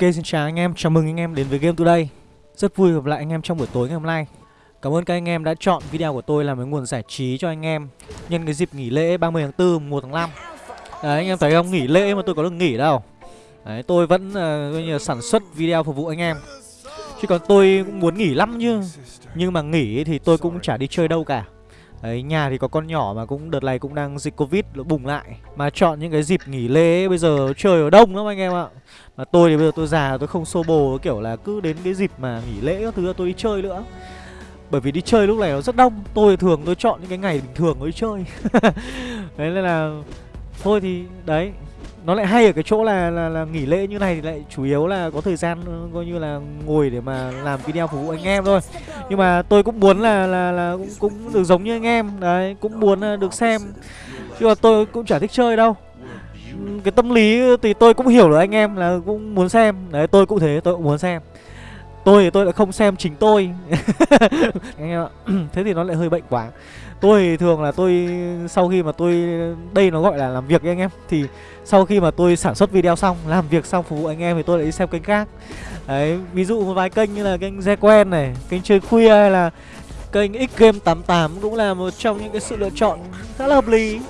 Ok xin chào anh em, chào mừng anh em đến với Game Today. Rất vui gặp lại anh em trong buổi tối ngày hôm nay. Cảm ơn các anh em đã chọn video của tôi làm cái nguồn giải trí cho anh em Nhân cái dịp nghỉ lễ 30 tháng 4, 1 tháng 5 Đấy anh em thấy không, nghỉ lễ mà tôi có được nghỉ đâu. Đấy tôi vẫn uh, như sản xuất video phục vụ anh em. Chứ còn tôi cũng muốn nghỉ lắm chứ. Nhưng mà nghỉ thì tôi cũng chả đi chơi đâu cả. Đấy, nhà thì có con nhỏ mà cũng đợt này cũng đang dịch Covid nó bùng lại. Mà chọn những cái dịp nghỉ lễ bây giờ trời ở đông lắm anh em ạ. Mà tôi thì bây giờ tôi già tôi không xô bồ kiểu là cứ đến cái dịp mà nghỉ lễ các thứ tôi đi chơi nữa. Bởi vì đi chơi lúc này nó rất đông Tôi thường tôi chọn những cái ngày bình thường mới chơi. Đấy nên là Thôi thì đấy nó lại hay ở cái chỗ là, là là nghỉ lễ như này thì lại chủ yếu là có thời gian coi như là ngồi để mà làm video phục vụ anh em thôi. Nhưng mà tôi cũng muốn là là là cũng cũng được giống như anh em đấy cũng muốn ờ, được xem. Chứ mà tôi cũng chả thích chơi đâu cái tâm lý thì tôi cũng hiểu được anh em là cũng muốn xem. Đấy, tôi cũng thế, tôi cũng muốn xem. Tôi thì tôi lại không xem chính tôi. Anh em ạ, thế thì nó lại hơi bệnh quá. Tôi thường là tôi, sau khi mà tôi, đây nó gọi là làm việc anh em, thì sau khi mà tôi sản xuất video xong, làm việc xong phục vụ anh em thì tôi lại đi xem kênh khác. Đấy, ví dụ một vài kênh như là kênh Ze quen này, kênh chơi khuya hay là kênh X Game 88 cũng là một trong những cái sự lựa chọn khá là hợp lý.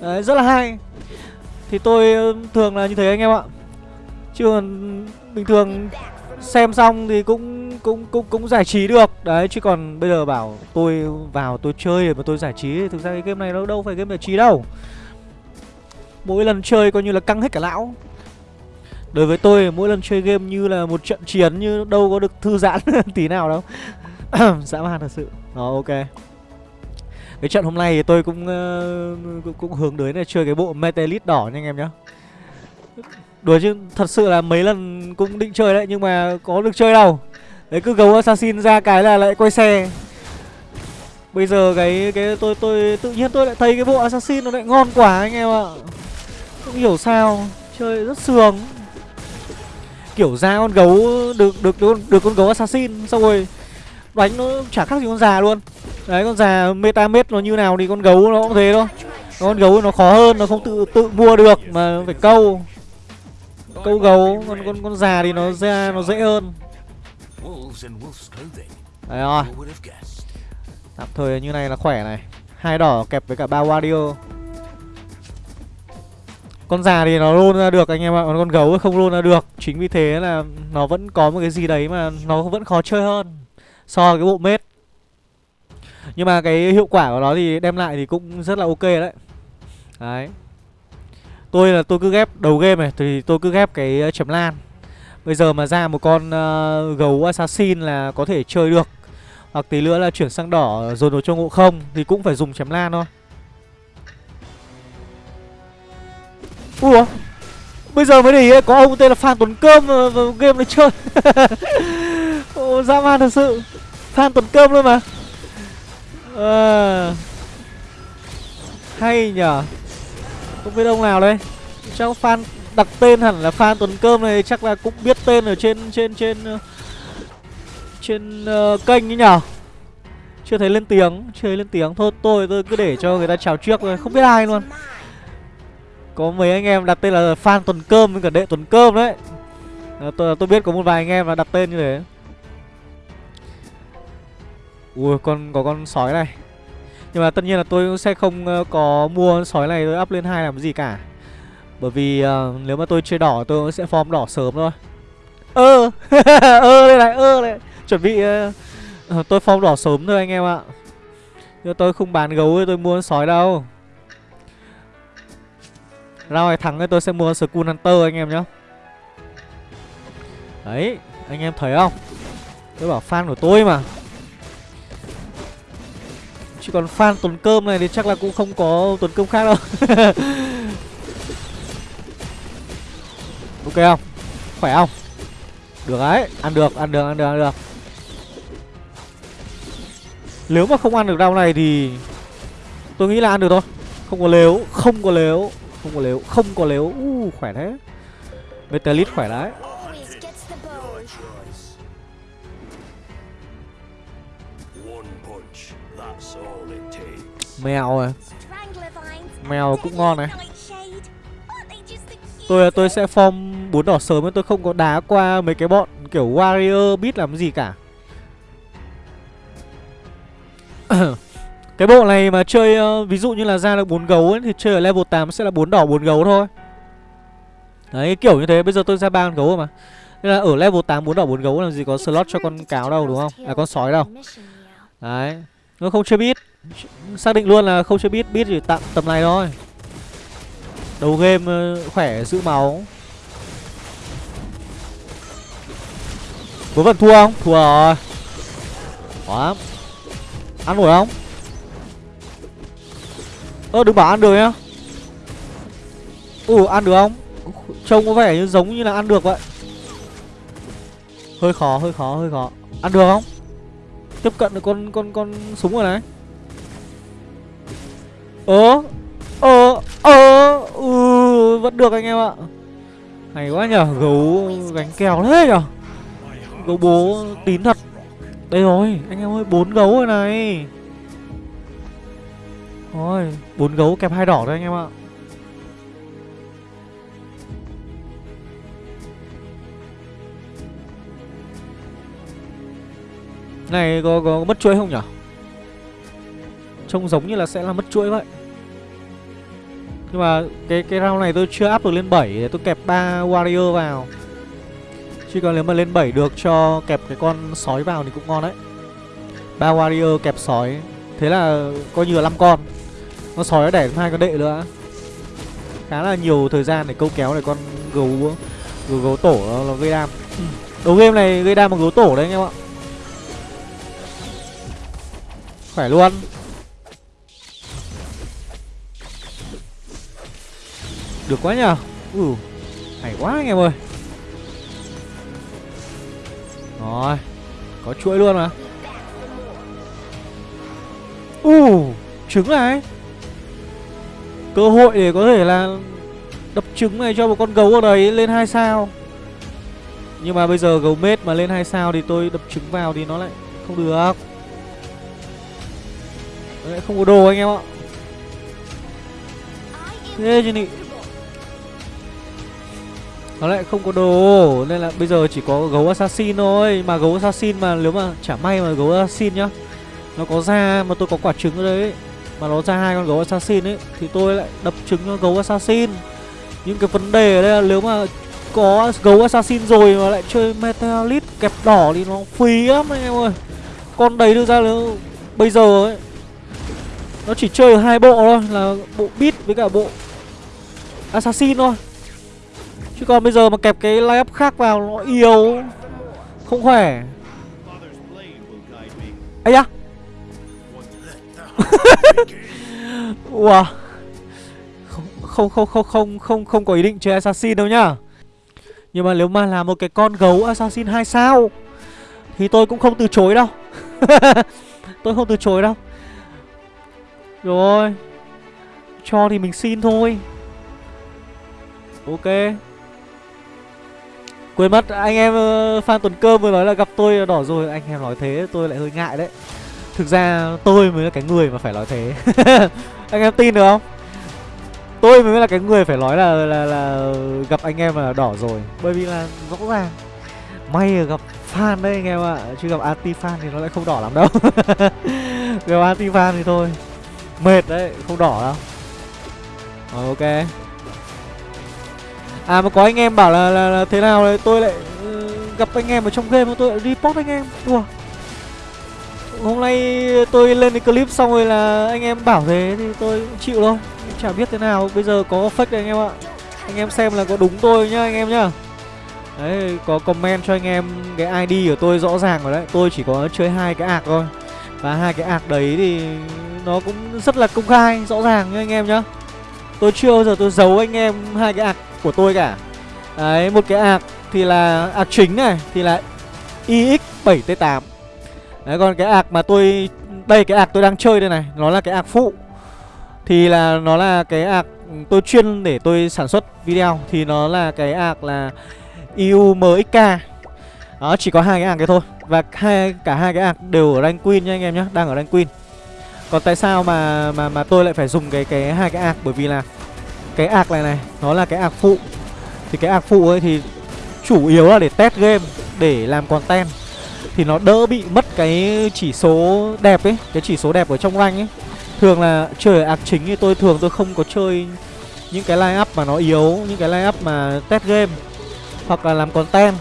Đấy, rất là hay thì tôi ờ, thường là như thế anh em ạ. Chứ còn bình thường xem xong thì cũng cũng cũng cũng giải trí được. Đấy, chứ còn bây giờ bảo tôi vào tôi chơi mà tôi giải trí, thực ra cái game này nó đâu phải game giải trí đâu. Mỗi lần chơi coi như là căng hết cả lão. Đối với tôi, mỗi lần chơi game như là một trận chiến, như đâu có được thư giãn tí nào đâu. Dã man thật sự. Đó, ok cái trận hôm nay thì tôi cũng uh, cũng, cũng hướng đến là chơi cái bộ metalist đỏ nha anh em nhá. Đùa chứ thật sự là mấy lần cũng định chơi đấy nhưng mà có được chơi đâu. Đấy cứ gấu assassin ra cái là lại quay xe. Bây giờ cái cái tôi tôi tự nhiên tôi lại thấy cái bộ assassin nó lại ngon quá anh em ạ. Không hiểu sao chơi rất sướng. Kiểu ra con gấu được được được, được con gấu assassin xong rồi đánh nó chả khác gì con già luôn. Đấy, con già meta mết nó như nào thì con gấu nó cũng thế thôi. Con gấu nó khó hơn, nó không tự tự mua được mà phải câu. Câu gấu, con con con già thì nó ra, nó dễ hơn. Đấy rồi. Tạm thời như này là khỏe này. Hai đỏ kẹp với cả ba wario. Con già thì nó luôn ra được anh em ạ, còn con gấu không luôn ra được. Chính vì thế là nó vẫn có một cái gì đấy mà nó vẫn khó chơi hơn so với cái bộ mết. Nhưng mà cái hiệu quả của nó thì đem lại thì cũng rất là ok đấy. Đấy. Tôi là tôi cứ ghép đầu game này thì tôi cứ ghép cái ờ, chấm lan. Bây giờ mà ra một con uh, gấu assassin là có thể chơi được. Hoặc tí nữa là chuyển sang đỏ rồi đồ cho ngộ không thì cũng phải dùng chấm lan thôi. Ủa? Bây giờ mới để ý có ông tên là Phan Tuấn Cơm ờ, game này chơi. Ồ dã man thật sự. Phan tuần Cơm luôn mà. À, Hay nhở Không biết ông nào đây. Chắc fan đặt tên hẳn là fan tuần Cơm này chắc là cũng biết tên ở trên trên trên ờ, trên uh, kênh ấy nhở chưa thấy lên tiếng chưa thấy lên tiếng. Thôi tôi tôi cứ để cho người ta chào trước thôi. Không biết ai luôn. Có mấy anh em đặt tên là fan Tuần Cơm với cả Đệ Tuần Cơm đấy. À, tôi, tôi biết có một vài anh em là đặt tên như thế. Ui con có con sói này. Nhưng mà tất nhiên là tôi sẽ không ờ, có mua sói này tôi up lên hai làm gì cả. Bởi vì uh, nếu mà tôi chơi đỏ tôi sẽ form đỏ sớm thôi. Ơ! Ơ đây này ơ này Chuẩn bị uh, tôi form đỏ sớm thôi anh em ạ. Nhưng tôi không bán gấu tôi mua sói đâu. Rao này thắng thì tôi sẽ mua Skull Hunter anh em nhá. Đấy Anh em thấy không? Tôi bảo fan của tôi mà. Chứ còn fan tuần cơm này thì chắc là cũng không có tuần cơm khác đâu. Ok không? Khỏe không? Được đấy Ăn được ăn được ăn được ăn được. Nếu mà không ăn được rau này thì Tôi nghĩ là ăn được thôi. Không có lếu Không có lếu không có lếu không có lếu. Uh, khỏe thế. Metalit khỏe đấy. Mèo à mèo cũng ngon này Tôi tôi sẽ form bốn đỏ sớm tôi không có đá qua mấy cái bọn kiểu warrior biết làm gì cả. cái bộ này mà chơi uh, ví dụ như là ra được bốn gấu ấy, thì chơi ở level 8 sẽ là bốn đỏ bốn gấu thôi. Đấy kiểu như thế bây giờ tôi ra ba con gấu rồi mà. Nên là ở level 8 bốn đỏ bốn gấu làm gì có slot cho con cáo đâu đúng không? À con sói đâu. Đấy. Nó không chơi biết. Xác định luôn là không chơi biết, biết chỉ tặng tầm này thôi. Đầu game ờ, khỏe giữ máu. Có vẫn thua không? Thua rồi. Quá. Ăn nổi không? Ơ đừng bảo ăn được nhá. Ừ ăn được không? Trông có vẻ như giống như là ăn được vậy. Hơi khó, hơi khó, hơi khó. Ăn được không? Tiếp cận được con con con súng rồi này. Ơ, ơ ừ, vẫn được anh em ạ. Hay quá nhở, gấu gánh kèo thế nhở. Gấu bố tín thật. Đây rồi, anh em ơi, bốn gấu rồi này. Thôi, bốn gấu kẹp hai đỏ thôi anh em ạ. Này có, có mất chuỗi không nhở Trông giống như là sẽ là mất chuỗi vậy. Nhưng mà cái cái round này tôi chưa áp được lên 7 Để tôi kẹp 3 warrior vào. Chứ còn nếu mà lên 7 được cho kẹp cái con sói vào thì cũng ngon đấy. 3 warrior kẹp sói. Thế là coi như là 5 con. Con sói nó đẻ hai con đệ nữa. Khá là nhiều thời gian để câu kéo để con gấu gấu, gấu tổ nó, nó gây đam. Đầu game này gây đam bằng gấu tổ đấy anh em ạ. Khỏe luôn. Được quá nhờ. Ừ Hay quá anh em ơi. Rồi Có chuỗi luôn mà. Ừ Trứng này. Cơ hội để có thể là Đập trứng này cho một con gấu ở đấy lên 2 sao. Nhưng mà bây giờ gấu mết mà lên 2 sao Thì tôi đập trứng vào thì nó lại không được. Đấy, không có đồ anh em ạ. Thế chứ nị nó lại không có đồ, Nên là bây giờ chỉ có gấu assassin thôi. Mà gấu assassin mà nếu mà chả may mà gấu assassin nhá, Nó có ra mà tôi có quả trứng ở đấy Mà nó ra hai con gấu assassin ấy, Thì tôi lại đập trứng cho gấu assassin. Nhưng cái vấn đề ở đây là nếu mà có gấu assassin rồi mà lại chơi metalit kẹp đỏ thì nó phí lắm anh em ơi. Con đấy đưa ra nếu bây giờ ấy, nó chỉ chơi hai bộ thôi, Là bộ bit với cả bộ Assassin thôi. Chứ còn bây giờ mà kẹp cái line khác vào Nó yếu, Không khỏe. Ấy da. Wow không không không không không không có ý định chơi assassin đâu nhá. Nhưng mà nếu mà là một cái con gấu assassin 2 sao, thì tôi cũng không từ chối đâu. Tôi không từ chối đâu. Rồi. Cho thì mình xin thôi. Ok. Quên mất anh em ờ, uh, fan tuần cơm vừa nói là gặp tôi đỏ rồi Anh em nói thế tôi lại hơi ngại đấy. Thực ra tôi mới là cái người mà phải nói thế. Anh em tin được không? Tôi mới là cái người phải nói là là, là gặp anh em là đỏ rồi. Bởi vì là rõ ràng May là gặp fan đấy anh em ạ Chứ gặp anti fan thì nó lại không đỏ lắm đâu. Gặp anti fan thì thôi Mệt đấy, không đỏ đâu. Rồi ok. À mà có anh em bảo là, là, là thế nào đấy tôi lại uh, gặp anh em ở trong game tôi lại report anh em. Ủa. Hôm nay tôi lên cái clip xong rồi là anh em bảo thế thì tôi cũng chịu thôi Chả biết thế nào, bây giờ có fake đấy anh em ạ. Anh em xem là có đúng tôi nhá anh em nhá. Đấy, có comment cho anh em cái ID của tôi rõ ràng rồi đấy. Tôi chỉ có chơi hai cái ạc thôi. Và hai cái ạc đấy thì nó cũng rất là công khai rõ ràng nha anh em nhá. Tôi chưa bao giờ tôi giấu anh em hai cái ạc của tôi cả. Đấy, một cái ạc thì là ạc chính này, thì là ix 7 t 8 đấy, còn cái ạc mà tôi, đây, cái ạc tôi đang chơi đây này, nó là cái ạc phụ. Thì là, nó là cái ạc ừ, tôi chuyên để tôi sản xuất video. Thì nó là cái ạc là iumxk đó, chỉ có hai cái ạc cái thôi. Và hai, cả hai cái ạc đều ở rank queen nha anh em nhé đang ở rank queen. Còn tại sao mà mà mà tôi lại phải dùng cái cái hai cái ạc bởi vì là cái ạc này này nó là cái ạc phụ. Thì cái ạc phụ ấy thì chủ yếu là để test game Để làm content. Thì nó đỡ bị mất cái chỉ số đẹp ấy Cái chỉ số đẹp ở trong rank ấy. Thường là chơi ạc chính thì tôi thường tôi không có chơi những cái line up mà nó yếu Những cái line up mà test game Hoặc là làm content.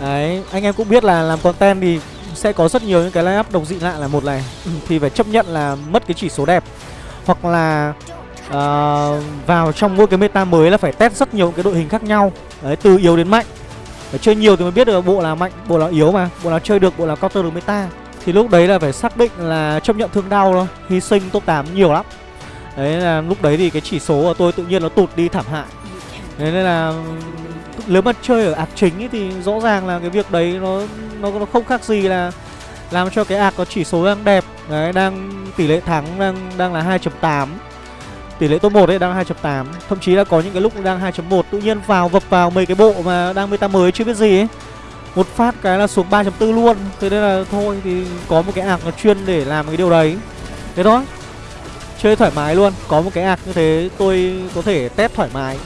Đấy, anh em cũng biết là làm content thì sẽ có rất nhiều những cái line up độc dị lạ là một này. Ừ, thì phải chấp nhận là mất cái chỉ số đẹp. Hoặc là uh, vào trong mỗi cái meta mới là phải test rất nhiều cái đội hình khác nhau. Đấy, từ yếu đến mạnh. Phải chơi nhiều thì mới biết được bộ là mạnh, bộ là yếu mà Bộ nào chơi được, bộ nào counter được meta. Thì lúc đấy là phải xác định là chấp nhận thương đau thôi Hy sinh top 8 nhiều lắm. Đấy là lúc đấy thì cái chỉ số của tôi tự nhiên nó tụt đi thảm hại. Đấy nên là nếu mà chơi ở ạc chính ấy thì rõ ràng là cái việc đấy nó nó nó không khác gì là làm cho cái ạc có chỉ số đang đẹp đấy đang tỷ lệ thắng đang đang là 2.8 tỷ lệ top 1 ấy đang 2.8 thậm chí là có những cái lúc đang 2.1 tự nhiên vào vập vào mấy cái bộ mà đang meta mới chưa biết gì ấy. Một phát cái là xuống 3.4 luôn. Thế nên là thôi thì có một cái ạc nó chuyên để làm cái điều đấy. Thế đó chơi thoải mái luôn. Có một cái ạc như thế tôi có thể test thoải mái.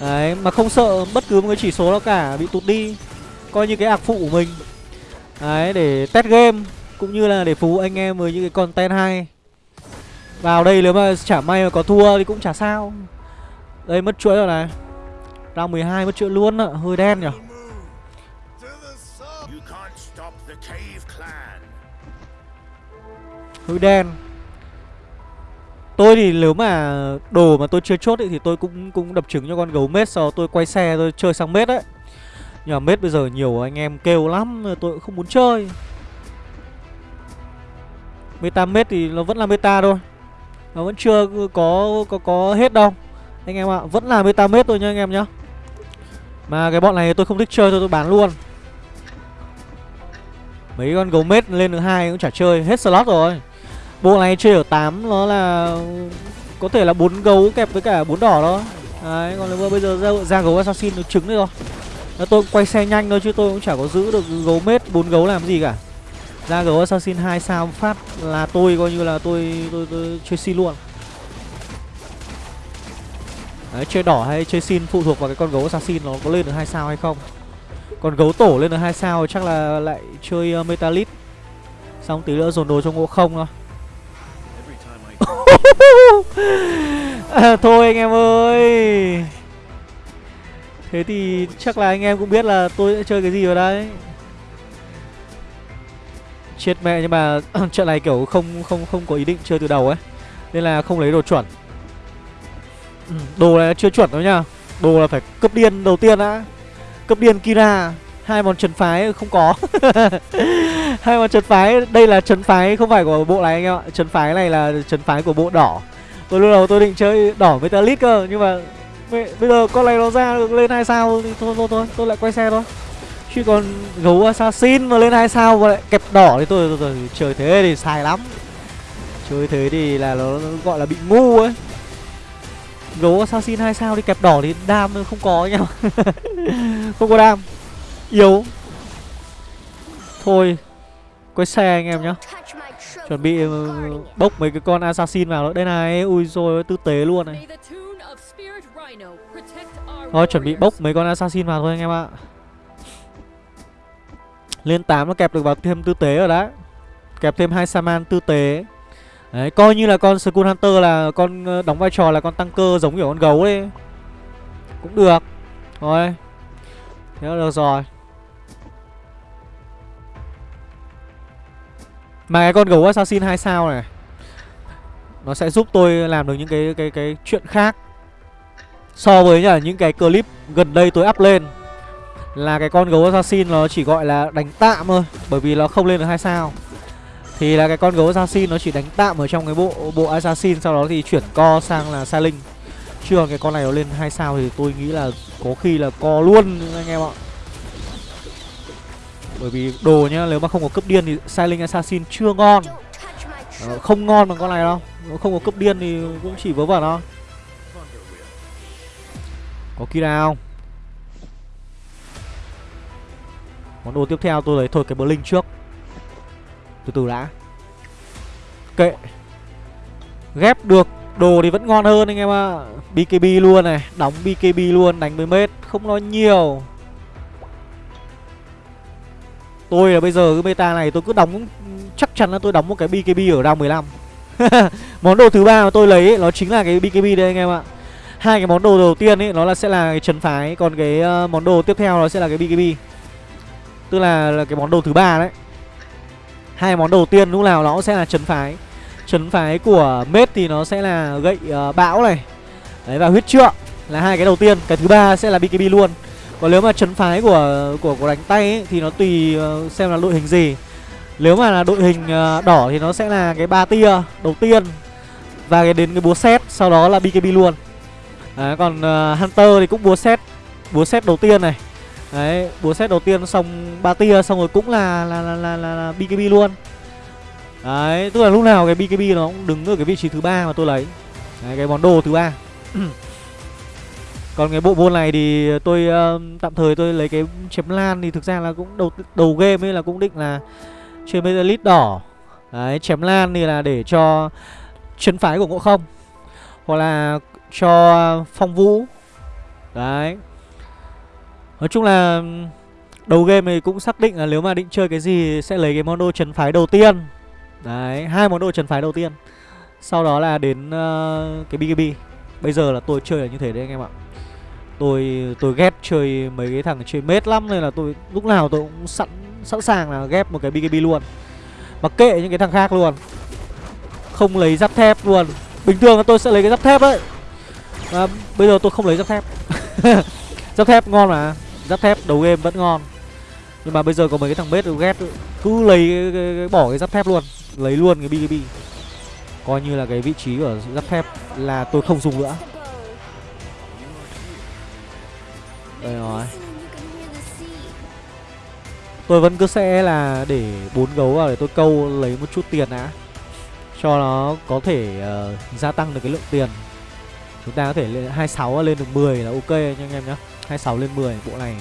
Đấy, mà không sợ bất cứ một cái chỉ số nào cả bị tụt đi. Coi như cái ạc phụ của mình. Đấy, để test game Cũng như là để phục vụ anh em với những cái content hay. Vào đây nếu mà chả may mà có thua thì cũng chả sao Đây mất chuỗi rồi này Round 12 mất chuỗi luôn ạ, hơi đen nhỉ Hơi đen Tôi thì nếu mà đồ mà tôi chưa chốt ấy, thì tôi cũng cũng đập trứng cho con gấu mết sau tôi quay xe tôi chơi sang mết đấy. Nhưng mà mết bây giờ nhiều anh em kêu lắm tôi cũng không muốn chơi. Meta mết thì nó vẫn là meta thôi. Nó vẫn chưa có có có hết đâu. Anh em ạ, à, vẫn là meta mết thôi nha anh em nhá. Mà cái bọn này tôi không thích chơi thôi tôi bán luôn. Mấy con gấu mết lên được hai cũng chả chơi, hết slot rồi. Bộ này chơi ở 8 nó là có thể là bốn gấu kẹp với cả bốn đỏ đó. Đấy, còn nếu bây giờ ra, ra gấu assassin được trứng đấy rồi. Tôi quay xe nhanh thôi chứ tôi cũng chả có giữ được gấu mết bốn gấu làm gì cả. Ra gấu assassin 2 sao phát là tôi coi như là tôi tôi, tôi, tôi chơi xin luôn. Đấy, chơi đỏ hay chơi xin phụ thuộc vào cái con gấu assassin nó có lên được hai sao hay không. Còn gấu tổ lên được hai sao chắc là lại chơi ờ, uh, metalit. Xong tí nữa dồn đồ cho ngộ không thôi. à, thôi anh em ơi Thế thì chắc là anh em cũng biết là tôi sẽ chơi cái gì vào đây Chết mẹ nhưng mà trận này kiểu không không không có ý định chơi từ đầu ấy. Nên là không lấy đồ chuẩn. Ừ, Đồ này chưa chuẩn đâu nhá Đồ là phải cấp điên đầu tiên đã. Cấp điên Kira. Hai món trấn phái không có. Hai món trấn phái đây là trấn phái không phải của bộ này anh em ạ. Trấn phái này là trấn phái của bộ đỏ. Tôi lúc đầu tôi định chơi đỏ metallic cơ nhưng mà bây giờ con này nó ra được lên hai sao thì thôi thôi thôi tôi lại quay xe thôi chứ còn gấu assassin mà lên hai sao và lại kẹp đỏ thì tôi, tôi, tôi, tôi chơi thế thì sai lắm. Chơi thế thì là nó, nó gọi là bị ngu ấy. Gấu assassin hai sao thì kẹp đỏ thì đam không có nhau không có đam. Yếu. Thôi quay xe anh em nhá. Chuẩn bị ừ, bốc mấy cái con assassin vào nữa đây này. Ui rồi tư tế luôn này. Thôi chuẩn bị bốc mấy con assassin vào thôi anh em ạ lên 8 nó kẹp được vào thêm tư tế rồi đã kẹp thêm hai saman tư tế. Đấy, coi như là con skull hunter là con ờ, đóng vai trò là con tăng cơ giống kiểu con gấu ấy. Cũng được. Thôi thế là được rồi. Mà cái con gấu assassin 2 sao này, Nó sẽ giúp tôi làm được những cái cái cái chuyện khác So với những cái clip gần đây tôi up lên. Là cái con gấu assassin nó chỉ gọi là đánh tạm thôi Bởi vì nó không lên được 2 sao. Thì là cái con gấu assassin nó chỉ đánh tạm ở trong cái bộ bộ assassin Sau đó thì chuyển co sang là sai linh còn cái con này nó lên 2 sao thì tôi nghĩ là có khi là co luôn anh em ạ. Bởi vì đồ nhá, nếu mà không có cấp điên thì Silent Assassin chưa ngon. Ờ, Không ngon bằng con này đâu. Nếu không có cấp điên thì cũng chỉ vớ vẩn thôi. Có Kira không? Món đồ tiếp theo tôi lấy thôi cái Blink trước. Từ từ đã. Kệ. Ghép được Đồ thì vẫn ngon hơn anh em ạ. BKB luôn này Đóng BKB luôn đánh 10 mét Không nói nhiều. Tôi là bây giờ cái meta này tôi cứ đóng Chắc chắn là tôi đóng một cái BKB ở round 15 Món đồ thứ ba mà tôi lấy ấy, nó chính là cái BKB đây anh em ạ. Hai cái món đồ đầu tiên ấy nó là sẽ là cái trấn phái còn cái uh, món đồ tiếp theo nó sẽ là cái BKB tức là, là cái món đồ thứ ba đấy. Hai món đầu tiên lúc nào nó sẽ là trấn phái. Trấn phái của mết thì nó sẽ là gậy uh, bão này. Đấy và huyết trượng là hai cái đầu tiên. Cái thứ ba sẽ là BKB luôn. Còn nếu mà trấn phái của của của đánh tay ấy, thì nó tùy uh, xem là đội hình gì. Nếu mà là đội hình uh, đỏ thì nó sẽ là cái ba tia đầu tiên. Và cái đến cái búa xét sau đó là BKB luôn. Đấy, còn uh, Hunter thì cũng búa xét Búa xét đầu tiên này. Đấy, búa xét đầu tiên xong ba tia xong rồi cũng là là, là, là, là, là BKB luôn. Đấy, tức là lúc nào cái BKB nó cũng đứng ở cái vị trí thứ ba mà tôi lấy. Đấy, cái món đồ thứ ba. Còn cái bộ môn này thì tôi uh, tạm thời tôi lấy cái chém lan thì thực ra là cũng đầu đầu game ấy là cũng định là chơi Metalist đỏ. Đấy, chém lan thì là để cho chân phái của ngộ không Hoặc là cho phong vũ. Đấy. Nói chung là Đầu game thì cũng xác định là nếu mà định chơi cái gì Sẽ lấy cái món đồ trần phái đầu tiên. Đấy, hai món đồ trần phái đầu tiên. Sau đó là đến uh, cái BKB Bây giờ là tôi chơi là như thế đấy anh em ạ. Tôi tôi ghét chơi mấy cái thằng chơi mết lắm Nên là tôi lúc nào tôi cũng sẵn sẵn sàng là ghép một cái BKB luôn. Mặc kệ những cái thằng khác luôn. Không lấy giáp thép luôn. Bình thường là tôi sẽ lấy cái giáp thép ấy. À, Bây giờ tôi không lấy giáp thép. Giáp thép ngon mà. Giáp thép đầu game vẫn ngon. Nhưng mà bây giờ có mấy cái thằng bết ghét Cứ lấy cái, cái, cái, bỏ cái giáp thép luôn Lấy luôn cái BKB Coi như là cái vị trí của giáp thép Là tôi không dùng nữa. Đây rồi. Tôi vẫn cứ sẽ là để bốn gấu vào để tôi câu lấy một chút tiền đã. Cho nó có thể uh, gia tăng được cái lượng tiền. Chúng ta có thể lên 26 lên được 10 là ok nha anh em nhé 26 lên 10 bộ này.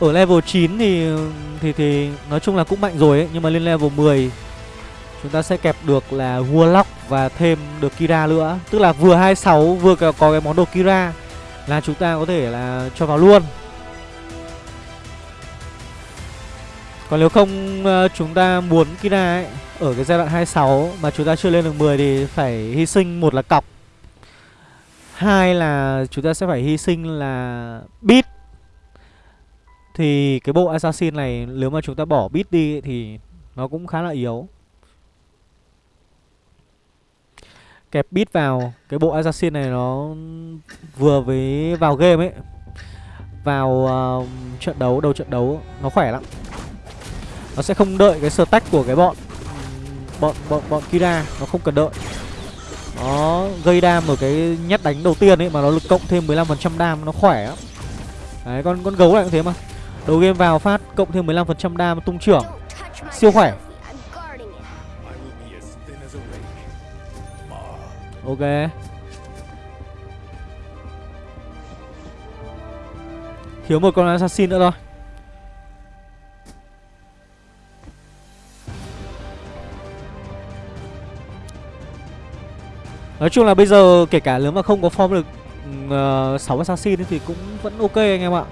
Ở level 9 thì thì thì nói chung là cũng mạnh rồi ấy, Nhưng mà lên level 10 Chúng ta sẽ kẹp được là Warlock và thêm được Kira nữa. Tức là vừa 26 vừa có cái món đồ Kira Là chúng ta có thể là cho vào luôn. Còn nếu không ờ, chúng ta muốn Kira ấy, Ở cái giai đoạn 26 mà chúng ta chưa lên được 10 thì phải hy sinh một là cọc. Hai là chúng ta sẽ phải hy sinh là bit Thì cái bộ assassin này nếu mà chúng ta bỏ bit đi thì nó cũng khá là yếu. Kẹp bit vào cái bộ assassin này nó vừa với vào game ấy Vào uh, trận đấu, đầu trận đấu nó khỏe lắm. Nó sẽ không đợi cái stack của cái bọn bọn bọn bọn Kira nó không cần đợi nó gây đam ở cái nhát đánh đầu tiên ấy, mà nó lực cộng thêm 15% đam, nó khỏe lắm. Đấy, con con gấu này cũng thế mà. Đầu game vào phát cộng thêm 15% đam, tung trưởng. Siêu khỏe. Ok. Thiếu một con assassin nữa thôi. Nói chung là bây giờ kể cả nếu mà không có form được ờ, uh, 6 assassin thì cũng vẫn ok anh em ạ.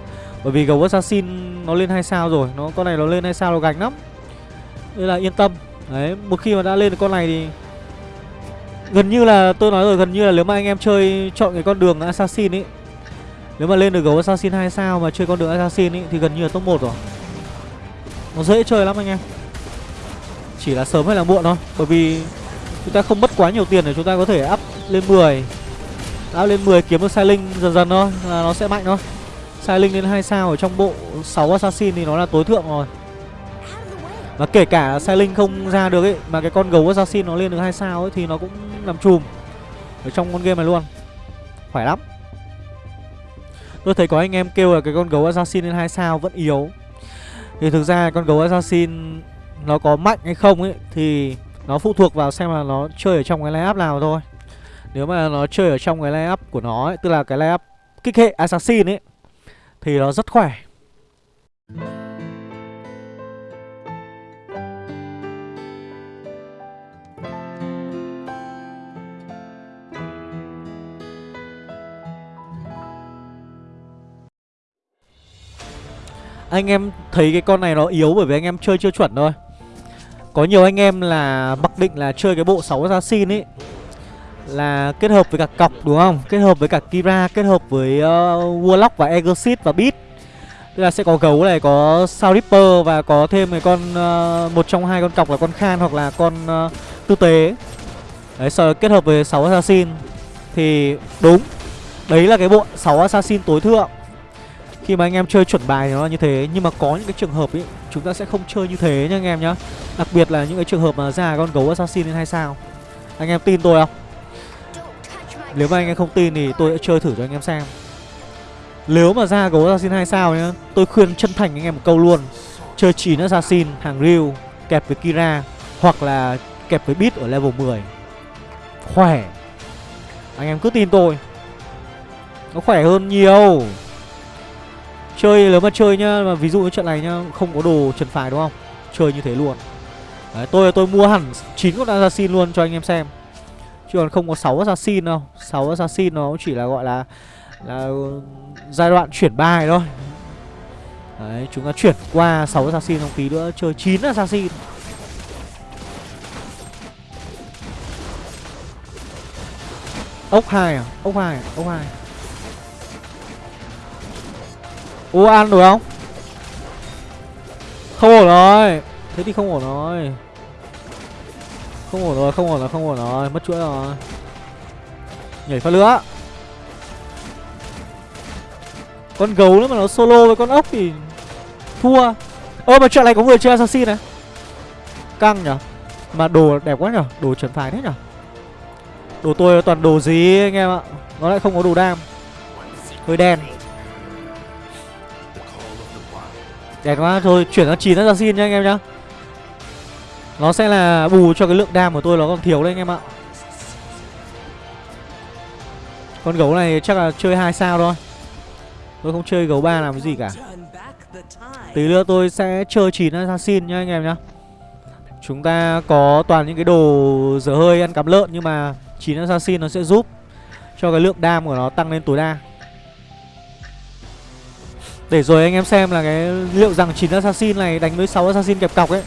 Bởi vì gấu assassin nó lên hai sao rồi nó Con này nó lên hai sao nó gánh lắm. Nên là yên tâm. Đấy, một khi mà đã lên được con này thì Gần như là tôi nói rồi gần như là nếu mà anh em chơi chọn cái con đường assassin ấy Nếu mà lên được gấu assassin 2 sao mà chơi con đường assassin ấy thì gần như là top 1 rồi. Nó dễ chơi lắm anh em. Chỉ là sớm hay là muộn thôi Bởi vì Chúng ta không mất quá nhiều tiền để chúng ta có thể up lên 10 Up lên 10 kiếm được sai linh dần dần thôi, là nó sẽ mạnh thôi. Sai linh lên 2 sao ở trong bộ 6 assassin thì nó là tối thượng rồi. Và kể cả sai linh không ra được ấy, Mà cái con gấu assassin nó lên được 2 sao ấy Thì nó cũng làm chùm Ở trong con game này luôn. Khỏe lắm. Tôi thấy có anh em kêu là cái con gấu assassin lên 2 sao vẫn yếu. Thì thực ra con gấu assassin Nó có mạnh hay không ấy Thì nó phụ thuộc vào xem là nó chơi ở trong cái line nào thôi. Nếu mà nó chơi ở trong cái line của nó ấy, Tức là cái line kích hệ Assassin ấy Thì nó rất khỏe. Anh em thấy cái con này nó yếu bởi vì anh em chơi chưa chuẩn thôi. Có nhiều anh em là mặc định là chơi cái bộ 6 assassin ấy Là kết hợp với cả cọc đúng không? Kết hợp với cả Kira, kết hợp với uh, Warlock và Exorcist và Beat. Tức là sẽ có gấu này, có Sao Ripper và có thêm cái con uh, một trong hai con cọc là con Khan hoặc là con uh, Tư Tế. Đấy, sau kết hợp với 6 assassin Thì đúng Đấy là cái bộ 6 assassin tối thượng. Khi mà anh em chơi chuẩn bài thì nó là như thế Nhưng mà có những cái trường hợp ấy Chúng ta sẽ không chơi như thế nha anh em nhá. Đặc biệt là những cái trường hợp mà ra con gấu assassin lên hay sao. Anh em tin tôi không? Nếu mà anh em không tin thì tôi sẽ chơi thử cho anh em xem. Nếu mà ra gấu assassin 2 sao nhá, Tôi khuyên chân thành anh em một câu luôn. Chơi 9 assassin, hàng Ryu Kẹp với Kira, Hoặc là kẹp với Beat ở level 10 Khỏe. Anh em cứ tin tôi. Nó khỏe hơn nhiều. Chơi nếu mà chơi nhá mà Ví dụ như trận này nhá Không có đồ trần phải đúng không Chơi như thế luôn Đấy, tôi tôi mua hẳn 9 con assassin luôn cho anh em xem Chứ còn không có 6 assassin đâu 6 assassin nó chỉ là gọi là Là giai đoạn chuyển bài thôi Đấy chúng ta chuyển qua 6 assassin trong tí nữa Chơi 9 assassin Ốc 2 à? Ốc 2 à? Ốc 2 à? Ô ăn được không? Không ổn rồi. Thế thì không ổn rồi. Không ổn rồi, không ổn rồi, không ổn rồi. Mất chuỗi rồi. Nhảy phát lửa. Con gấu nữa mà nó solo với con ốc thì Thua. Ơ mà chuyện này có người chơi assassin này. Căng nhở. Mà đồ đẹp quá nhở. Đồ chuẩn phải thế nhở. Đồ tôi toàn đồ gì anh em ạ. Nó lại không có đồ đam. Hơi đen. Đẹp quá, Thôi, chuyển sang 9 assassin nha anh em nhá. Nó sẽ là bù cho cái lượng đam của tôi nó còn thiếu đấy anh em ạ. Con gấu này chắc là chơi hai sao thôi. Tôi không chơi gấu ba làm cái gì cả. Tí nữa tôi sẽ chơi 9 assassin nha anh em nhá. Chúng ta có toàn những cái đồ dở hơi ăn cắm lợn Nhưng mà 9 assassin nó sẽ giúp Cho cái lượng đam của nó tăng lên tối đa. Để rồi anh em xem là cái liệu rằng 9 assassin này đánh với 6 assassin kẹp cọc ấy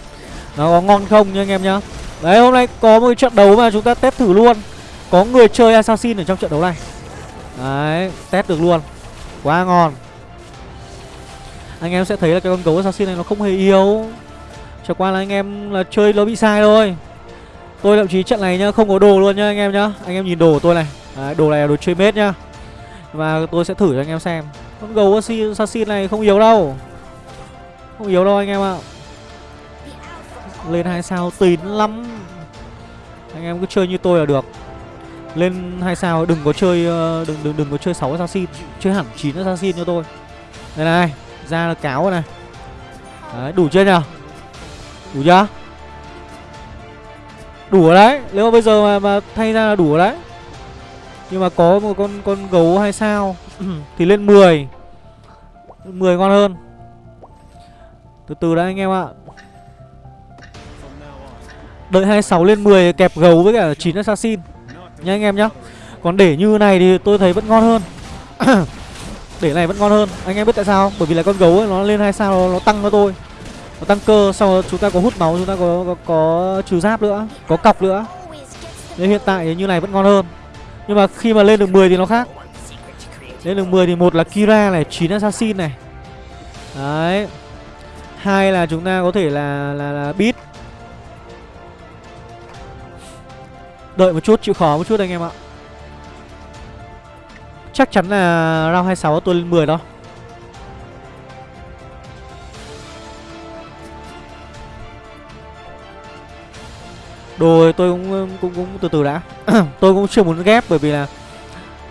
Nó có ngon không nha anh em nhá. Đấy hôm nay có một trận đấu mà chúng ta test thử luôn. Có người chơi assassin ở trong trận đấu này. Đấy test được luôn. Quá ngon. Anh em sẽ thấy là cái con gấu assassin này nó không hề yếu. Chẳng qua là anh em là chơi nó bị sai thôi. Tôi thậm chí trận này nhá không có đồ luôn nhá anh em nhá. Anh em nhìn đồ của tôi này. Đấy, Đồ này là đồ chơi mết nhá. Và tôi sẽ thử cho anh em xem. Con gấu assassin này không yếu đâu. Không yếu đâu anh em ạ. Lên hai sao tín lắm. Anh em cứ chơi như tôi là được. Lên hai sao đừng có chơi ờ, Đừng đừng đừng có chơi sáu assassin Chơi hẳn 9 assassin cho tôi. Đây này Ra là cáo này. Đấy đủ chưa nhở Đủ chưa? Đủ rồi đấy. Nếu mà bây giờ mà, mà thay ra là đủ rồi đấy. Nhưng mà có một con con gấu hay sao. Thì lên 10 10 ngon hơn. Từ từ đã anh em ạ. Đợi 26 lên 10 kẹp gấu với cả 9 assassin. Nha anh em nhá. Còn để như này thì tôi thấy vẫn ngon hơn. Để này vẫn ngon hơn. Anh em biết tại sao Bởi vì là con gấu ấy, nó lên 2 sao nó, nó tăng cho tôi. Nó tăng cơ Sau đó chúng ta có hút máu Chúng ta có, có, có trừ giáp nữa Có cọc nữa. Nên hiện tại như này vẫn ngon hơn. Nhưng mà khi mà lên được 10 thì nó khác. Lên được 10 thì một là Kira này 9 assassin này. Đấy. Hai là chúng ta có thể là là, là beat. Đợi một chút chịu khó một chút anh em ạ. Chắc chắn là round 26 tôi lên 10 đó. Đồ tôi cũng cũng cũng từ từ đã. Tôi cũng chưa muốn ghép bởi vì là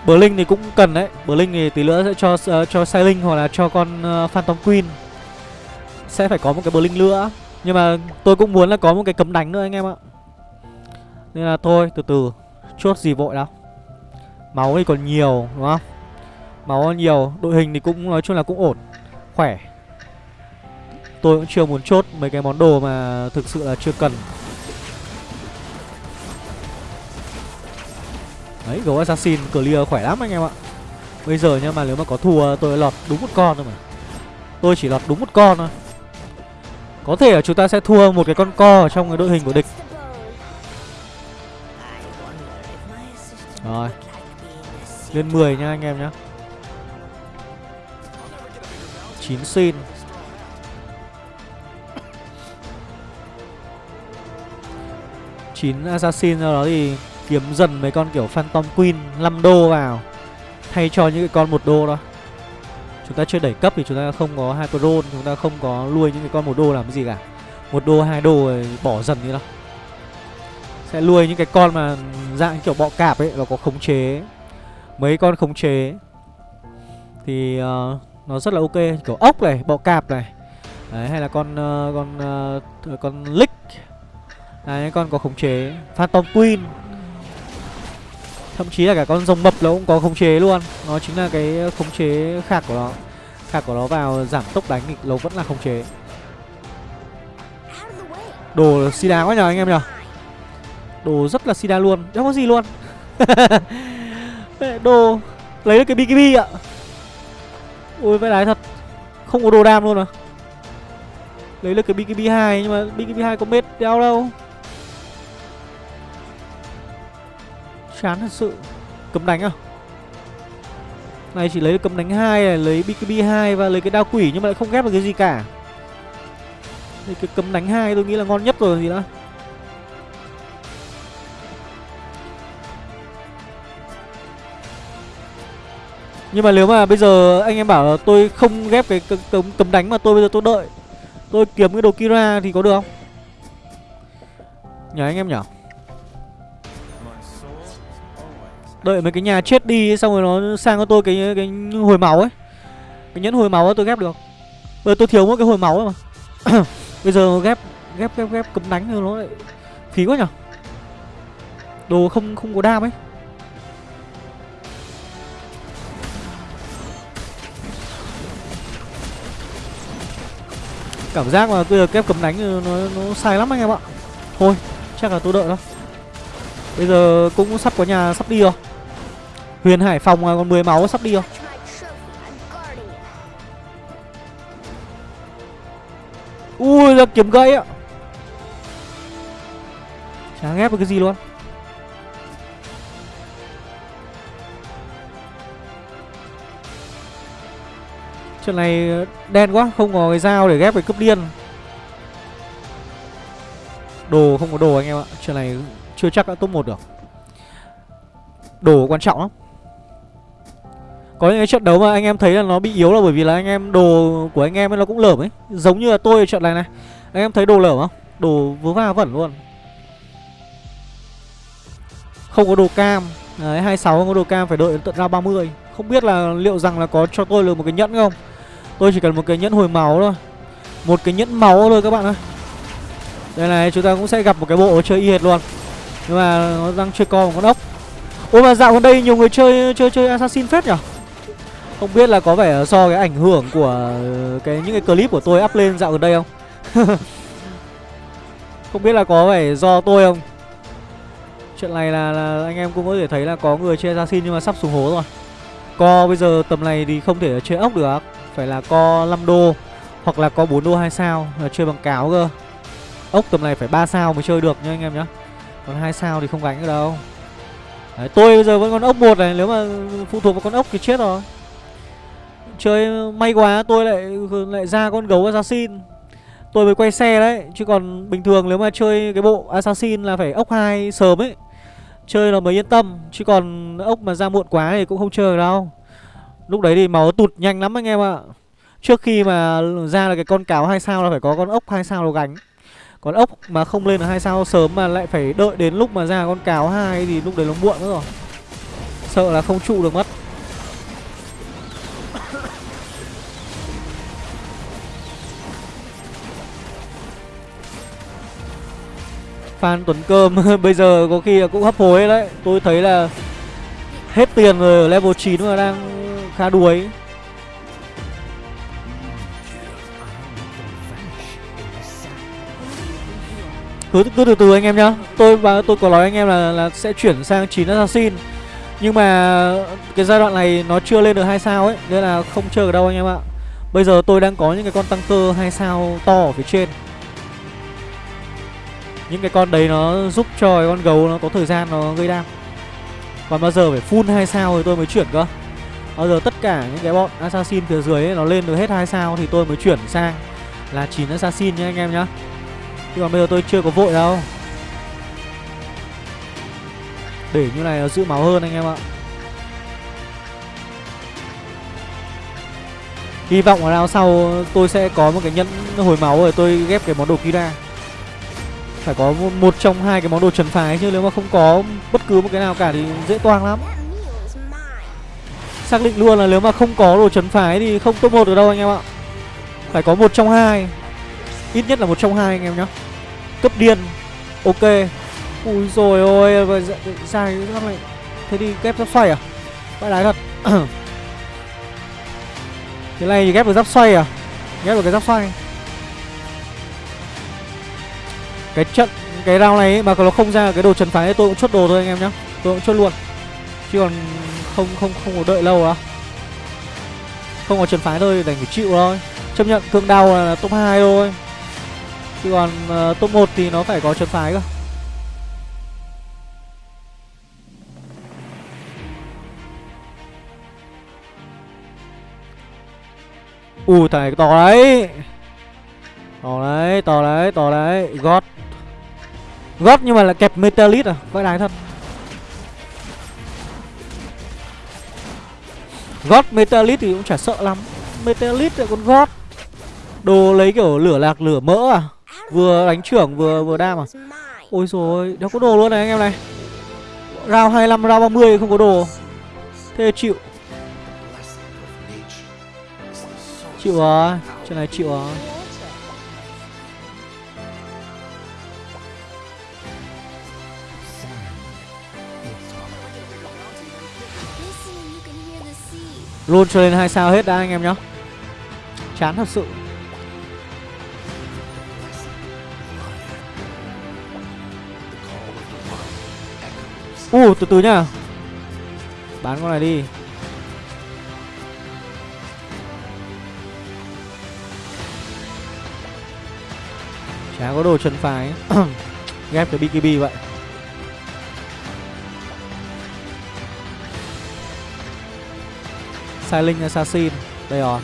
Blink thì cũng cần đấy. Blink thì tí nữa sẽ cho uh, cho Sailing hoặc là cho con uh, Phantom Queen. Sẽ phải có một cái Blink nữa. Nhưng mà tôi cũng muốn là có một cái cấm đánh nữa anh em ạ. Nên là thôi từ từ. Chốt gì vội đâu Máu thì còn nhiều đúng không? Máu còn nhiều. Đội hình thì cũng nói chung là cũng ổn. Khỏe. Tôi cũng chưa muốn chốt mấy cái món đồ mà thực sự là chưa cần. Đấy, gấu assassin, clear khỏe lắm anh em ạ. Bây giờ nhưng mà nếu mà có thua, tôi lọt đúng một con thôi mà. Tôi chỉ lọt đúng một con thôi. Có thể là chúng ta sẽ thua một cái con co ở trong cái đội hình của địch. Rồi. Lên 10 nha anh em nhá. 9 xin. Chín assassin sau đó thì kiếm dần mấy con kiểu phantom queen 5 đô vào thay cho những cái con một đô đó. Chúng ta chưa đẩy cấp thì chúng ta không có hyperon chúng ta không có nuôi những cái con một đô làm cái gì cả. Một đô hai đô rồi bỏ dần đi đâu sẽ nuôi những cái con mà dạng kiểu bọ cạp ấy và có khống chế mấy con khống chế. Thì uh, nó rất là ok kiểu ốc này bọ cạp này. Đấy hay là con uh, con uh, con lick. Đấy con có khống chế. Phantom queen thậm chí là cả con rồng mập nó cũng có khống chế luôn. Nó chính là cái khống chế khạc của nó. Khạc của nó vào giảm tốc đánh thì nó vẫn là khống chế. Đồ sida quá nhờ anh em nhờ. Đồ rất là sida luôn. Đâu có gì luôn. Đồ, lấy được cái bkb ạ. Ôi, vãi đái thật. Không có đồ đam luôn à. Lấy được cái bkb 2 nhưng mà bkb 2 có mết đeo đâu. Chán thật sự. Cấm đánh à? Này chỉ lấy được cấm đánh hai này lấy bkb 2 và lấy cái đao quỷ nhưng mà lại không ghép được cái gì cả. Thì cái cấm đánh hai tôi nghĩ là ngon nhất rồi gì đó Nhưng mà nếu mà bây giờ anh em bảo là tôi không ghép cái cấm, cấm đánh mà tôi bây giờ tôi đợi Tôi kiếm cái đồ Kira thì có được không? Nhờ anh em nhở Đợi mấy cái nhà chết đi xong rồi nó sang cho tôi cái cái hồi máu ấy. Cái nhẫn hồi máu ấy tôi ghép được. Bây giờ tôi thiếu mỗi cái hồi máu ấy mà. Bây giờ ghép ghép ghép ghép cấm đánh rồi nó lại phí quá nhở? Đồ không không có đam ấy. Cảm giác mà bây giờ kép cấm đánh nó, nó sai lắm anh em ạ. Thôi chắc là tôi đợi thôi. Bây giờ cũng sắp có nhà sắp đi rồi. Huyền Hải Phòng còn 10 máu sắp đi không. Ui là kiếm gãy ạ Chả ghép được cái gì luôn. Chuyện này ờ, đen quá, Không có cái dao để ghép cái cướp điên. Đồ không có đồ anh em ạ Chuyện này chưa chắc đã top 1 được. Đồ quan trọng lắm. Có những cái trận đấu mà anh em thấy là nó bị yếu là bởi vì là anh em đồ của anh em ấy nó cũng lởm ấy. Giống như là tôi ở trận này này. Anh em thấy đồ lởm không? Đồ vớ va vẩn luôn. Không có đồ cam. Đấy 26 không có đồ cam, phải đợi tận ra 30 Không biết là liệu rằng là có cho tôi được một cái nhẫn không? Tôi chỉ cần một cái nhẫn hồi máu thôi. Một cái nhẫn máu thôi các bạn ơi. Đây này, chúng ta cũng sẽ gặp một cái bộ chơi y hệt luôn. Nhưng mà nó đang chơi co một con ốc. Ôi mà dạo gần đây nhiều người chơi chơi chơi assassin phết nhỉ không biết là có vẻ do cái ảnh hưởng của ờ, cái những cái clip của tôi up lên dạo gần đây không? Không biết là có vẻ do tôi không? Chuyện này là, là anh em cũng có thể thấy là có người chơi assassin nhưng mà sắp xuống hố rồi. Co bây giờ tầm này thì không thể chơi ốc được phải là co 5 đô Hoặc là co 4 đô 2 sao là Chơi bằng cáo cơ. Ốc tầm này phải 3 sao mới chơi được nha anh em nhá. Còn 2 sao thì không gánh được đâu. Đấy, tôi bây giờ vẫn còn ốc một này Nếu mà phụ thuộc vào con ốc thì chết rồi. Chơi may quá, tôi lại lại ra con gấu assassin. Tôi mới quay xe đấy, Chứ còn bình thường nếu mà chơi cái bộ assassin là phải ốc hai sớm ấy. Chơi là mới yên tâm, Chứ còn ốc mà ra muộn quá thì cũng không chơi đâu. Lúc đấy thì máu tụt nhanh lắm anh em ạ. Trước khi mà ra là cái con cáo hai sao là phải có con ốc hai sao nó gánh. Còn ốc mà không lên là hai sao sớm mà lại phải đợi đến lúc mà ra con cáo hai thì lúc đấy nó muộn nữa rồi. Sợ là không trụ được mất. Phan Tuấn Cơm. Bây giờ có khi cũng hấp hối đấy. Tôi thấy là hết tiền rồi ở level 9 mà đang khá đuối. Cứ, cứ từ từ anh em nhá. Tôi và tôi có nói anh em là là sẽ chuyển sang 9 assassin. Nhưng mà cái giai đoạn này nó chưa lên được hai sao ấy nên là không chơi ở đâu anh em ạ. Bây giờ tôi đang có những cái con tăng cơ hai sao to ở phía trên. Những cái con đấy nó giúp cho cái con gấu nó có thời gian nó gây đam. Còn bao giờ phải full hai sao thì tôi mới chuyển cơ. Bao giờ tất cả những cái bọn assassin phía dưới ấy, nó lên được hết hai sao thì tôi mới chuyển sang là 9 assassin nhá anh em nhá. Chứ còn bây giờ tôi chưa có vội đâu. Để như này nó giữ máu hơn anh em ạ. Hy vọng là sau tôi sẽ có một cái nhẫn hồi máu rồi tôi ghép cái món đồ kia ra. Phải có một trong hai cái món đồ trần phái chứ, nếu mà không có bất cứ một cái nào cả thì dễ toang lắm. Xác định luôn là nếu mà không có đồ trấn phái thì không top một được đâu anh em ạ. Phải có một trong hai. Ít nhất là một trong hai anh em nhá. Cấp điên. Ok. Ui rồi ôi Ra cái dạ, này. Thế đi ghép giáp xoay à? Bãi đái thật. Thế này thì ghép được giáp xoay à? Ghép được cái giáp xoay. Cái trận Cái round này ấy, mà nó không ra cái đồ trần phái tôi cũng chốt đồ thôi anh em nhá. Tôi cũng chốt luôn. Chứ còn không không không có đợi lâu á Không có trần phái thôi đành phải chịu thôi. Chấp nhận cương đau là top 2 thôi. Chứ còn uh, top 1 thì nó phải có trần phái cơ. Ui thằng này to đấy. To đấy, to đấy, to đấy. Gót. Gót nhưng mà là kẹp Metalit à? Vãi đái thật. Gót Metalit thì cũng chả sợ lắm. Metalit lại còn gót. Đồ lấy kiểu lửa lạc lửa mỡ à? Vừa đánh trưởng vừa vừa đam à? Ôi rồi đâu có đồ luôn này anh em này. Rao 25, round 30 không có đồ. Thế chịu. Chịu à? Chuyện này chịu à? Luôn cho lên hai sao hết đã anh em nhá. Chán thật sự. U uh, từ từ nhá. Bán con này đi. Chả có đồ chân phái. Ghép cái BKB vậy. Silent Assassin. Đây rồi.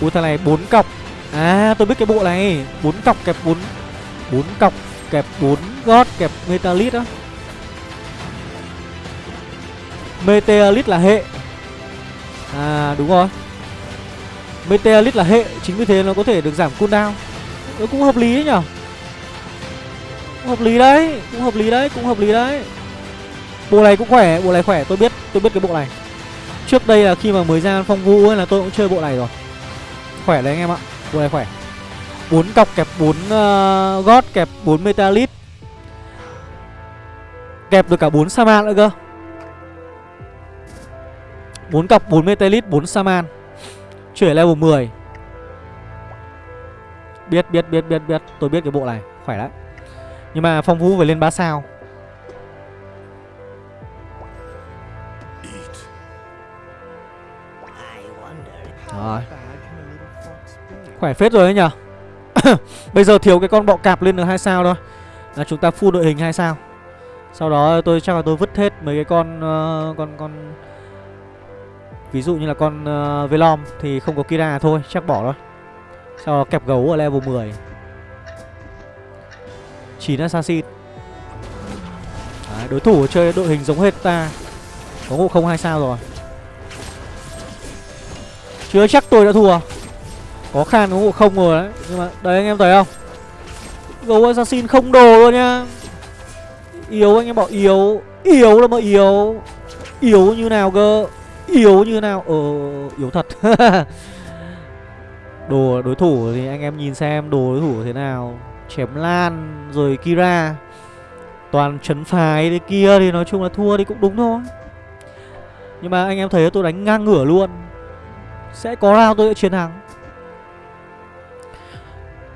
Ui, thằng này bốn cọc. À tôi biết cái bộ này. Bốn cọc kẹp bốn. Bốn cọc kẹp bốn gót kẹp Metalit á. Meteorit là hệ. À đúng rồi. Meteorit là hệ. Chính vì thế nó có thể được giảm cooldown. Ừ, cũng hợp lý đấy nhở? Cũng Hợp lý đấy Cũng hợp lý đấy Cũng hợp lý đấy. Bộ này cũng khỏe Bộ này khỏe Tôi biết Tôi biết cái bộ này. Trước đây là khi mà mới ra phong vũ ấy là tôi cũng chơi bộ này rồi. Khỏe đấy anh em ạ Bộ này khỏe. Bốn cọc kẹp bốn uh, gót kẹp bốn metalit Kẹp được cả bốn Saman nữa cơ. Bốn cọc bốn Metalit bốn Saman. Chuyển level 10 Biết biết biết biết biết. Tôi biết cái bộ này Khỏe đấy Nhưng mà phong phú phải lên 3 sao? Rồi. Khỏe phết rồi đấy nhở Bây giờ thiếu cái con bọ cạp lên được hai sao thôi. Là chúng ta full đội hình hai sao. Sau đó tôi chắc là tôi vứt hết mấy cái con uh, Con con Ví dụ như là con uh, Velom thì không có Kira thôi, chắc bỏ thôi. Sau đó kẹp gấu ở level 10. 9 assassin. Đấy, đối thủ chơi đội hình giống hết ta. Có ngộ không hai sao rồi. Chưa chắc tôi đã thua. Có khan có ngộ không rồi đấy. Nhưng mà đấy anh em thấy không? Gấu assassin không đồ luôn nha. Yếu anh em bảo yếu. Yếu là mà yếu. Yếu như nào cơ? Yếu như nào Ờ yếu thật Đồ đối thủ thì anh em nhìn xem Đồ đối thủ thế nào? Chém lan rồi Kira. Toàn chấn phái đấy kia Thì nói chung là thua thì cũng đúng thôi. Nhưng mà anh em thấy tôi đánh ngang ngửa luôn. Sẽ có round tôi sẽ chiến thắng.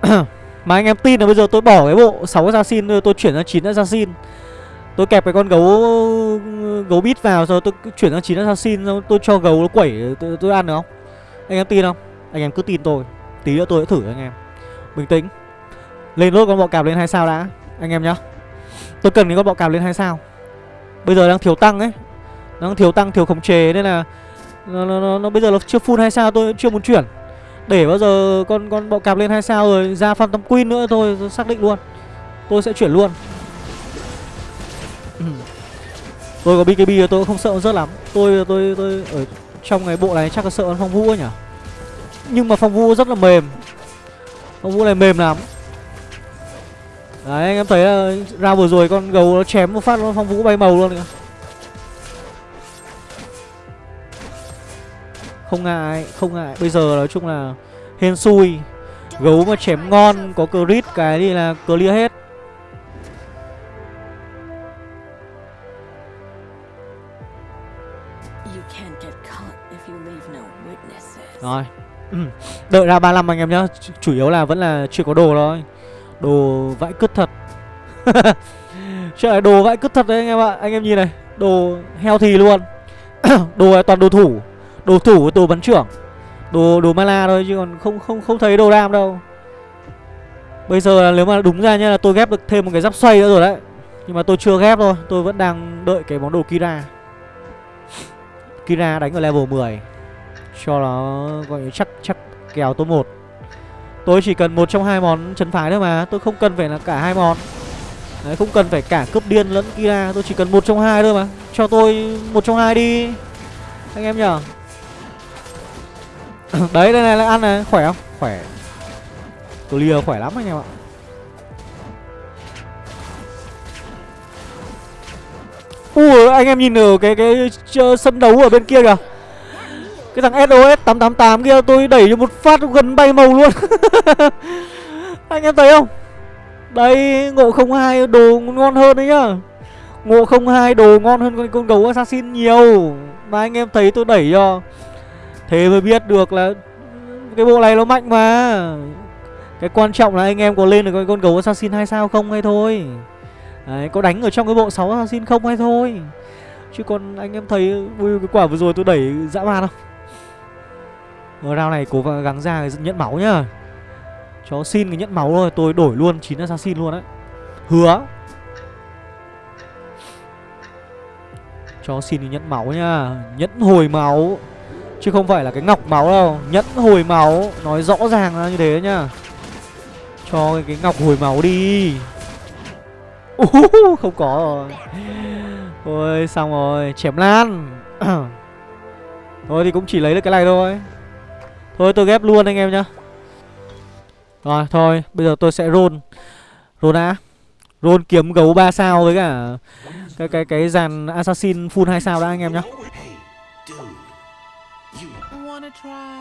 Mà anh em tin là bây giờ tôi bỏ cái bộ 6 assassin tôi chuyển sang 9 assassin. Tôi kẹp cái con gấu gấu bít vào rồi tôi chuyển sang 9 assassin rồi tôi cho gấu nó quẩy tôi, tôi ăn được không? Anh em tin không? Anh em cứ tin tôi. Tí nữa tôi sẽ thử anh em. Bình tĩnh. Lên lốt con bọ cạp lên hai sao đã anh em nhá. Tôi cần cái con bọ cạp lên hai sao. Bây giờ đang thiếu tăng ấy. Đang thiếu tăng, thiếu khống chế nên là nó, nó, nó, nó bây giờ nó chưa full hai sao tôi chưa muốn chuyển. Để bao giờ con con bọ cạp lên hai sao rồi ra Phantom Queen nữa thôi tôi xác định luôn. Tôi sẽ chuyển luôn. tôi có BKB rồi tôi cũng không sợ rớt lắm. Tôi tôi tôi ở trong cái bộ này chắc là sợ con phong vũ ấy nhỉ. Nhưng mà phong vũ rất là mềm. Phong vũ này mềm lắm. Đấy anh em thấy là ra vừa rồi con gấu nó chém một phát nó phong vũ bay màu luôn kìa. Không ngại, không ngại. Bây giờ nói chung là hên xui. Gấu mà chém ngon có crit cái thì là clear hết. Ừ. Đợi ra 35 anh em nhá. Chủ yếu là vẫn là chưa có đồ thôi. Đồ vãi cứt thật. Chuyện này đồ vãi cứt thật đấy anh em ạ. Anh em nhìn này, Đồ heo thì luôn. Đồ này toàn đồ thủ. Đồ thủ của đồ bắn trưởng. Đồ đồ mana thôi chứ còn không không không thấy đồ ram đâu. Bây giờ nếu mà đúng ra nhá là tôi ghép được thêm một cái giáp xoay nữa rồi đấy. Nhưng mà tôi chưa ghép thôi. Tôi vẫn đang đợi cái món đồ Kira. Kira đánh ở level 10 cho nó gọi chắc chắc kèo top 1 Tôi chỉ cần một trong hai món chấn phái thôi mà Tôi không cần phải là cả hai món. Đấy, không cần phải cả cướp điên lẫn Kira Tôi chỉ cần một trong hai thôi mà. Cho tôi một trong hai đi Anh em nhở Đấy đây này lại ăn này. Khỏe không? Khỏe. Clear khỏe lắm anh em ạ. Ui anh em nhìn ở cái, cái sân đấu ở bên kia kìa cái thằng SOS 888 kia tôi đẩy cho một phát gần bay màu luôn. Anh em thấy không? Đây ngộ 02 đồ ngon hơn đấy nhá. Ngộ 02 đồ ngon hơn con, con gấu assassin nhiều. Mà anh em thấy tôi đẩy cho. Thế mới biết được là Cái bộ này nó mạnh mà. Cái quan trọng là anh em có lên được con, con gấu assassin hay sao không hay thôi. Đấy, có đánh ở trong cái bộ 6 assassin không hay thôi. Chứ còn anh em thấy Ui cái quả vừa rồi tôi đẩy dã man không? Rao round này cố gắng ra cái nhận máu nhá. Cho xin cái nhận máu thôi Tôi đổi luôn 9 assassin luôn đấy. Hứa. Cho xin cái nhẫn máu nhá. Nhẫn hồi máu. Chứ không phải là cái ngọc máu đâu. Nhẫn hồi máu. Nói rõ ràng là như thế nhá. Cho cái, cái ngọc hồi máu đi. Uh, Không có rồi. Ôi xong rồi. Chém lan. Thôi thì cũng chỉ lấy được cái này thôi. Thôi tôi ghép luôn anh em nhá. Rồi, thôi, Bây giờ tôi sẽ roll. Roll đã. Roll kiếm gấu 3 sao với cả Cái cái cái dàn assassin full 2 sao đã anh em nhá.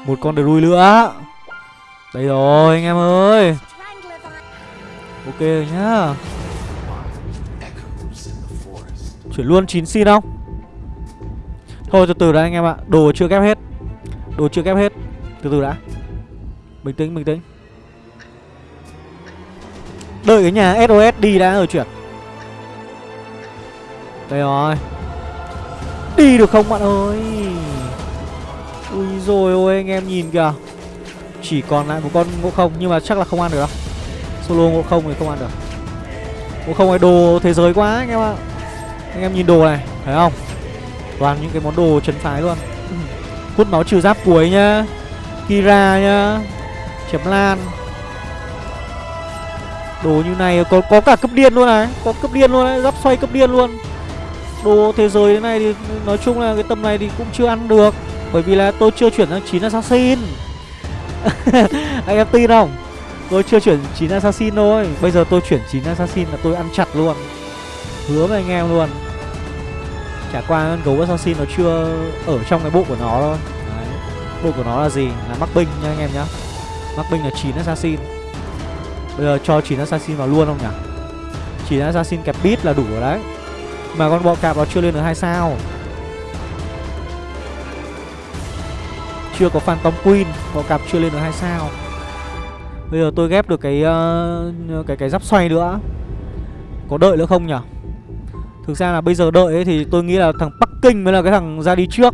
Một con rui nữa Đây rồi, anh em ơi. Ok rồi nhá. Chuyển luôn 9 xin không? Thôi từ từ đã anh em ạ, Đồ chưa ghép hết. Đồ chưa ghép hết từ từ đã. Bình tĩnh bình tĩnh. Đợi cái nhà SOS đi đã rồi chuyển. Đây rồi. Đi được không bạn ơi? Ui rồi ôi, anh em nhìn kìa. Chỉ còn lại một con ngộ không, Nhưng mà chắc là không ăn được đâu. Solo ngộ không thì không ăn được. Ngộ không này đồ thế giới quá anh em ạ. Anh em nhìn đồ này, Thấy không? Toàn những cái món đồ chấn phái luôn. Hút máu trừ giáp cuối nhá. Kira nhá. Chém lan. Đồ như này có có cả cấp điên luôn này. Có cấp điên luôn đấy, Giáp xoay cấp điên luôn. Đồ thế giới thế này thì nói chung là cái tầm này thì cũng chưa ăn được. Bởi vì là tôi chưa chuyển sang 9 assassin. Anh em tin không? Tôi chưa chuyển 9 assassin thôi. Bây giờ tôi chuyển 9 assassin là tôi ăn chặt luôn. Hứa với anh em luôn. Chả qua con gấu assassin nó chưa ở trong cái bộ của nó thôi Bộ của nó là gì? Là mắc binh nha anh em nhá. Mắc binh là 9 assassin. Bây giờ cho 9 assassin vào luôn không nhỉ? 9 assassin kẹp bit là đủ rồi đấy. Mà con bọ cạp nó chưa lên được hai sao. Chưa có Phantom Queen Bọ cạp chưa lên được hai sao. Bây giờ tôi ghép được cái uh, cái cái giáp xoay nữa. Có đợi nữa không nhỉ? Thực ra là bây giờ đợi ấy thì tôi nghĩ là thằng Bắc Kinh mới là cái thằng ra đi trước.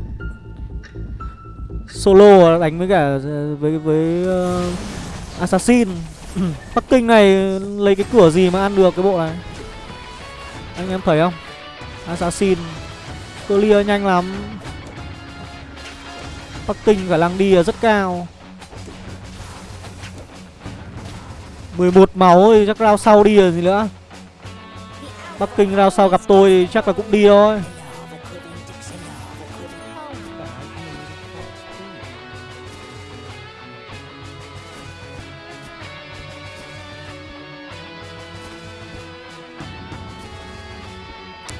Solo đánh với cả với với uh, Assassin. Bắc Kinh này lấy cái cửa gì mà ăn được cái bộ này? Anh em thấy không? Assassin. Clear nhanh lắm. Bắc Kinh khả năng đi rất cao. 11 máu thì chắc rao sau đi rồi gì nữa. Bắc Kinh rao sau gặp tôi thì chắc là cũng đi thôi.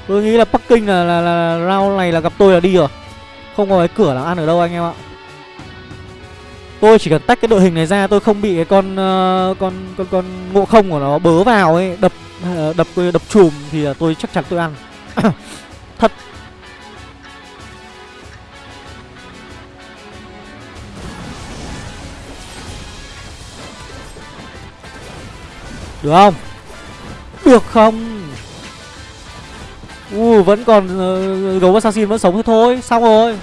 Tôi nghĩ là Bắc Kinh là, là, là, là round này là gặp tôi là đi rồi Không có cái cửa là ăn ở đâu anh em ạ Tôi chỉ cần tách cái đội hình này ra tôi không bị cái con uh, con con con ngộ không của nó bớ vào ấy, đập uh, đập đập chùm thì tôi chắc chắn tôi ăn. Thật. Được không? Được không? U uh, vẫn còn ờ, uh, gấu assassin vẫn sống thôi thôi, xong rồi.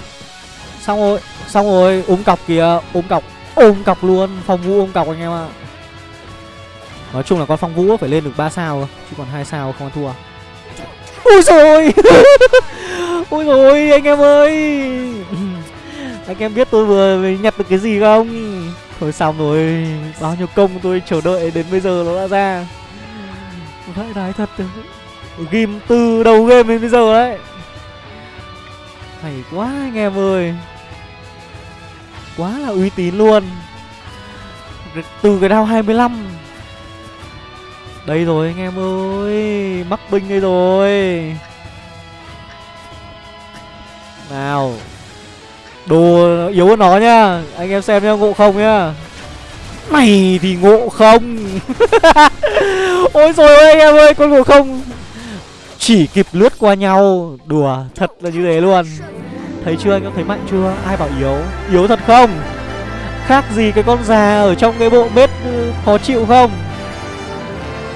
Xong rồi, xong rồi, ôm cọc kìa, ôm cọc, ôm cọc luôn, phong vũ ôm cọc anh em ạ. Nói chung là con phong vũ phải lên được 3 sao chứ còn hai sao không ăn thua. Ui rồi Ui rồi anh em ơi. Anh em biết tôi vừa nhặt được cái gì không? Thôi xong rồi. Bao nhiêu công tôi chờ đợi đến bây giờ nó đã ra. Vãi đái thật. Ghim từ đầu game đến bây giờ đấy. Hay quá anh em ơi. Quá là uy tín luôn. Từ cái đao 25 đây rồi anh em ơi, mắc binh đây rồi. Nào. Đồ yếu hơn nó nhá anh em xem nhá ngộ không nhá mày thì ngộ không. Ôi rồi anh em ơi, con ngộ không chỉ kịp lướt qua nhau. Đùa thật là như thế luôn. Thấy chưa, anh có thấy mạnh chưa? Ai bảo yếu? Yếu thật không? Khác gì cái con già ở trong cái bộ bếp ừ, khó chịu không?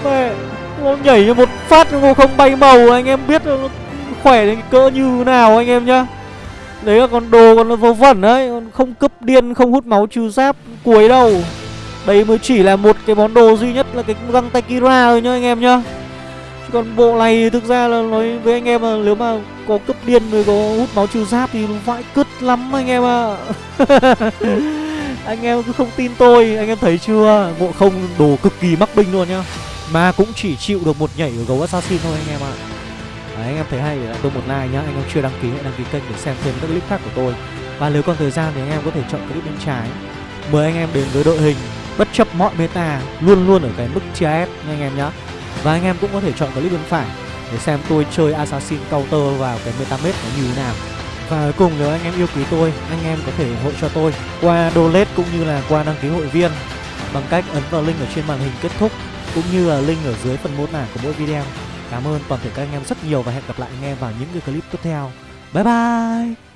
Mẹ, Nó nhảy như một phát nó không bay màu. Anh em biết nó khỏe đến cỡ như nào anh em nhá. Đấy là con đồ còn vô vẩn đấy không cướp điên, không hút máu trừ giáp cuối đâu. Đây mới chỉ là một cái món đồ duy nhất là cái găng tay Kira thôi nhá anh em nhá còn bộ này thực ra là nói với anh em là nếu mà có cấp điên rồi có hút máu trừ giáp thì vãi cứt lắm anh em ạ. À. anh em cứ không tin tôi anh em thấy chưa? Ngộ không đồ cực kỳ mắc binh luôn nhá. Mà cũng chỉ chịu được một nhảy ở gấu assassin thôi anh em ạ. Đấy, anh em thấy hay là tôi một like nhá anh em chưa đăng ký hãy đăng ký kênh để xem thêm các clip khác của tôi. Và nếu còn thời gian thì anh em có thể chọn clip bên trái. Mời anh em đến với đội hình bất chấp mọi meta luôn luôn ở cái mức chia nha anh em nhá và anh em cũng có thể chọn clip bên phải để xem tôi chơi Assassin Counter vào cái Metamed nó như thế nào và cuối cùng nếu anh em yêu quý tôi, anh em có thể ủng hộ cho tôi qua donate cũng như là qua đăng ký hội viên bằng cách ấn vào link ở trên màn hình kết thúc cũng như là link ở dưới phần mô tả của mỗi video. Cảm ơn toàn thể các anh em rất nhiều và hẹn gặp lại anh em vào những cái clip tiếp theo. Bye bye!